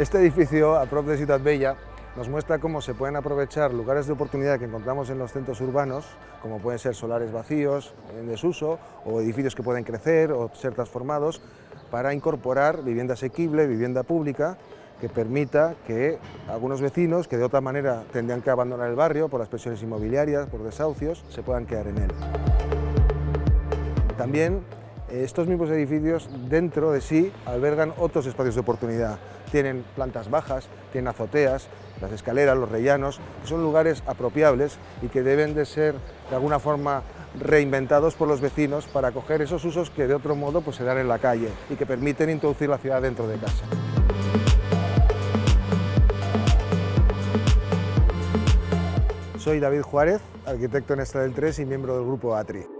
Este edificio, a prop de Ciudad Bella, nos muestra cómo se pueden aprovechar lugares de oportunidad que encontramos en los centros urbanos, como pueden ser solares vacíos, en desuso, o edificios que pueden crecer o ser transformados, para incorporar vivienda asequible, vivienda pública, que permita que algunos vecinos que de otra manera tendrían que abandonar el barrio por las presiones inmobiliarias, por desahucios, se puedan quedar en él. También estos mismos edificios dentro de sí albergan otros espacios de oportunidad. Tienen plantas bajas, tienen azoteas, las escaleras, los rellanos, que son lugares apropiables y que deben de ser de alguna forma reinventados por los vecinos para acoger esos usos que de otro modo pues, se dan en la calle y que permiten introducir la ciudad dentro de casa. Soy David Juárez, arquitecto en Esta del 3 y miembro del grupo ATRI.